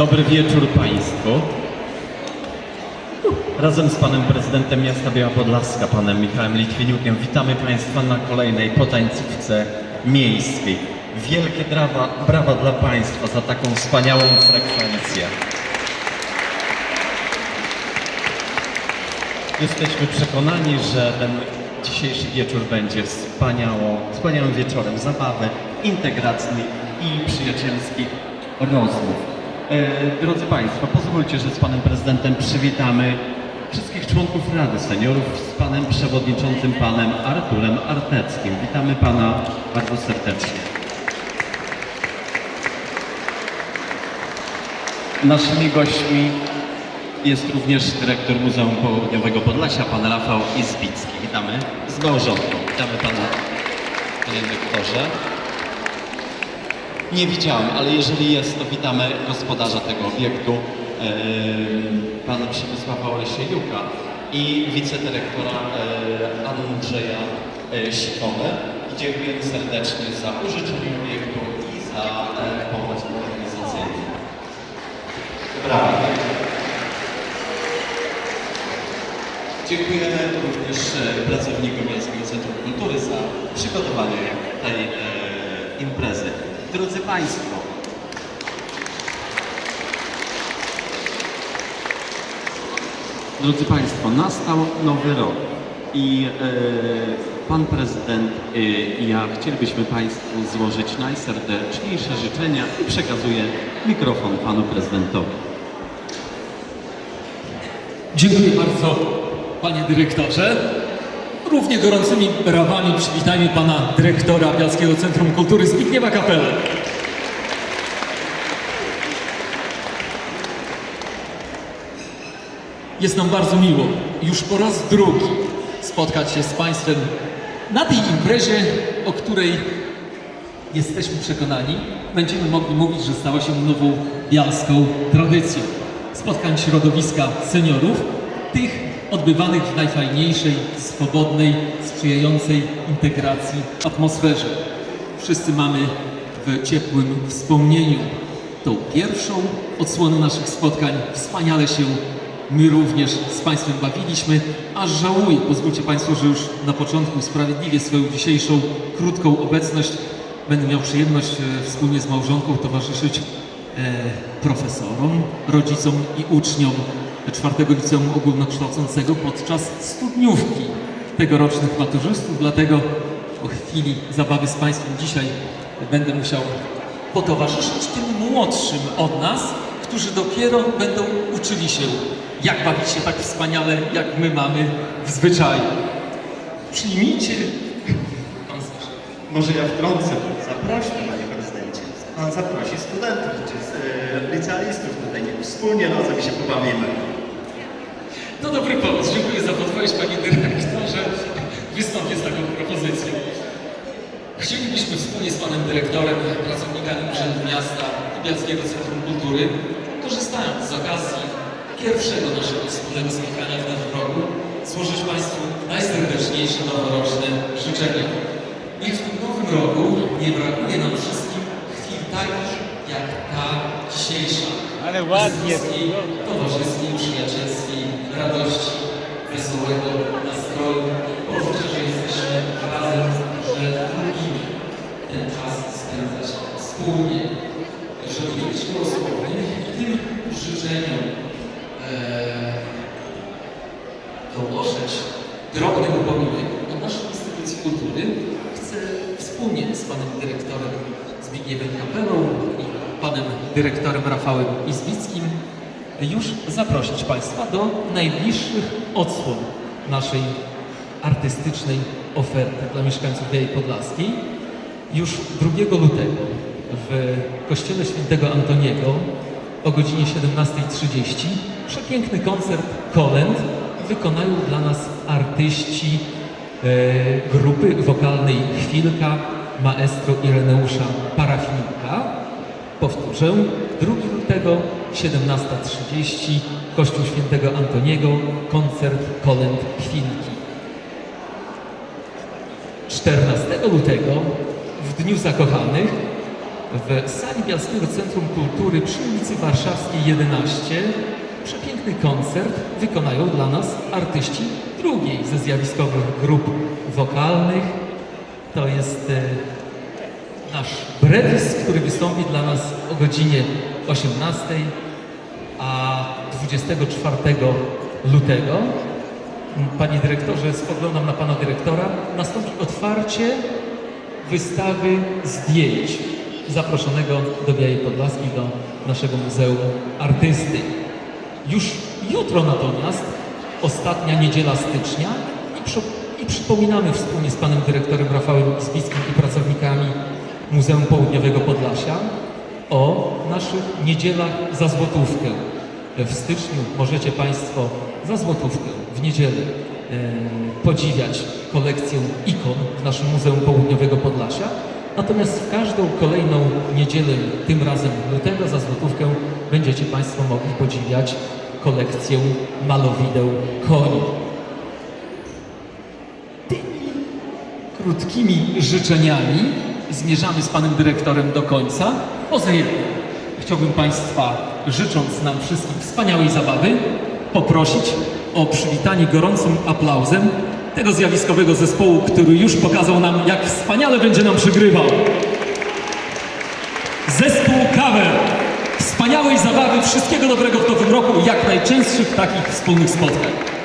Dobry wieczór Państwu. Razem z Panem Prezydentem Miasta Biała Podlaska, Panem Michałem Litwiniukiem, witamy Państwa na kolejnej potańcówce miejskiej. Wielkie brawa, brawa dla Państwa za taką wspaniałą frekwencję. Jesteśmy przekonani, że ten dzisiejszy wieczór będzie wspaniałym wieczorem zabawy, integracji i przyjacielskich rozmów. E, drodzy Państwo, pozwólcie, że z Panem Prezydentem przywitamy wszystkich członków Rady Seniorów z Panem Przewodniczącym, Panem Arturem Arteckim. Witamy Pana bardzo serdecznie. Naszymi gośćmi jest również dyrektor Muzeum Południowego Podlasia, pan Rafał Izbicki. Witamy z małżonką. Witamy pana, panie dyrektorze. Nie widziałem, ale jeżeli jest, to witamy gospodarza tego obiektu, pana Przemysława Olesiejuka i wicedyrektora Andrzeja e, Sikonę. Dziękujemy serdecznie za użyczenie obiektu i za pomoc organizacyjną. Brawo. Dziękujemy również e, pracownikom Miejskiego Centrum Kultury za przygotowanie tej e, imprezy. Drodzy Państwo, Drodzy Państwo, nastał nowy rok i e, Pan Prezydent e, i ja chcielibyśmy Państwu złożyć najserdeczniejsze życzenia i przekazuję mikrofon Panu Prezydentowi. Dziękuję bardzo, panie dyrektorze. Równie gorącymi brawami przywitajmy pana dyrektora Bialskiego Centrum Kultury Zbigniewa Kapelę. Jest nam bardzo miło już po raz drugi spotkać się z państwem na tej imprezie, o której jesteśmy przekonani, będziemy mogli mówić, że stała się nową bialską tradycją. Spotkań środowiska seniorów, tych odbywanych w najfajniejszej, swobodnej, sprzyjającej integracji atmosferze. Wszyscy mamy w ciepłym wspomnieniu tą pierwszą odsłonę naszych spotkań. Wspaniale się my również z Państwem bawiliśmy, aż żałuję, pozwólcie Państwo, że już na początku usprawiedliwię swoją dzisiejszą krótką obecność. Będę miał przyjemność e, wspólnie z małżonką towarzyszyć profesorom, rodzicom i uczniom czwartego liceum ogólnokształcącego podczas studniówki tegorocznych maturzystów. Dlatego po chwili zabawy z Państwem dzisiaj będę musiał potowarzyszyć tym młodszym od nas, którzy dopiero będą uczyli się, jak bawić się tak wspaniale, jak my mamy w zwyczaju. Przyjmijcie. Może ja wtrącę. Zaprośmy. Pan zaprosi studentów, czy e, licealistów tutaj. Wspólnie razem się pobawimy. To dobry pomysł. Dziękuję za podpowiedź, panie dyrektorze. Wystąpię z taką propozycją. Chcielibyśmy wspólnie z panem dyrektorem, pracownikami Urzędu Miasta i Bialskiego Centrum Kultury, korzystając z okazji pierwszego naszego wspólnego spotkania w nowym roku, złożyć Państwu najserdeczniejsze noworoczne życzenia. Niech w tym nowym roku nie brakuje nam wszystkim chwil takich jak ta dzisiejsza. Ale ładnie Bliskiej, towarzyskiej, przyjacielskiej radości, wesołego nastroju. Poczucia, że jesteśmy razem, że lubimy ten czas spędzać wspólnie. Żeby nie być losowym i tym życzeniom e, dołożyć drobny upominek od naszej instytucji kultury, chcę wspólnie z panem dyrektorem Zbigniewem Kapelą i panem dyrektorem Rafałem Izbickim już zaprosić Państwa do najbliższych odsłon naszej artystycznej oferty dla mieszkańców Białej Podlaskiej. Już 2 lutego w Kościele Świętego Antoniego o godzinie 17.30 przepiękny koncert kolęd wykonają dla nas artyści e, grupy wokalnej Chwilka maestro Ireneusza Parafinika. Powtórzę, 2 lutego 17.30 Kościół Świętego Antoniego, koncert kolęd Chwilki. 14 lutego w Dniu Zakochanych w sali Bialskiego Centrum Kultury przy ulicy Warszawskiej 11 przepiękny koncert wykonają dla nas artyści drugiej ze zjawiskowych grup wokalnych. To jest e, nasz Brevis, który wystąpi dla nas o godzinie 18, a 24 lutego, panie dyrektorze, spoglądam na pana dyrektora, nastąpi otwarcie wystawy zdjęć zaproszonego do Białej Podlaskiej, do naszego Muzeum Artysty. Już jutro natomiast, ostatnia niedziela stycznia i, przy, i przypominamy wspólnie z panem dyrektorem Rafałem Zbickim i pracownikami Muzeum Południowego Podlasia o naszych niedzielach za złotówkę. W styczniu możecie Państwo za złotówkę w niedzielę e, podziwiać kolekcję ikon w naszym Muzeum Południowego Podlasia. Natomiast w każdą kolejną niedzielę, tym razem lutego za złotówkę, będziecie Państwo mogli podziwiać kolekcję malowideł koni. Krótkimi życzeniami zmierzamy z Panem Dyrektorem do końca. Poza jednym chciałbym Państwa, życząc nam wszystkim wspaniałej zabawy, poprosić o przywitanie gorącym aplauzem tego zjawiskowego zespołu, który już pokazał nam, jak wspaniale będzie nam przygrywał. Zespół Cover. Wspaniałej zabawy, wszystkiego dobrego w nowym roku jak najczęstszych takich wspólnych spotkań.